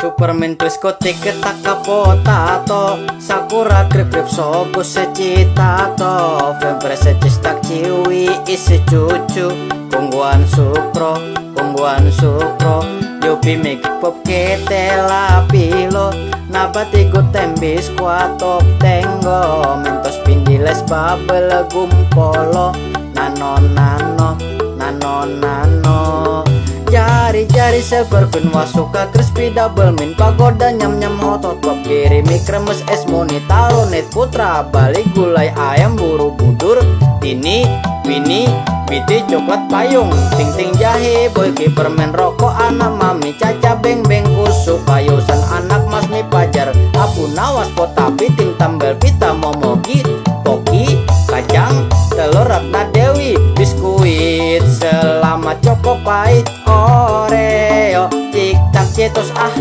Superman twist kote ketak Sakura grip grip sobo secitato Fempre secistak ciwi isi cucu. Kungguan sukro, kungguan sukro Yopi make pop kete lapilo Nabati go tembis kuatok tenggo Mentos pindiles babel gumpolo. Nano, nano Silver pin wasuka crispy double min Pagoda nyam-nyam hotot pop kirimi kremes es moni Taro net putra balik gulai ayam buru budur Ini, Winnie, Biti coklat payung Ting ting jahe boy permen rokok anak mami caca beng beng kusuk Payusan anak mas mi pajar Abu nawas potapi ting tambel pita vai oreo Tik tak tietos ah.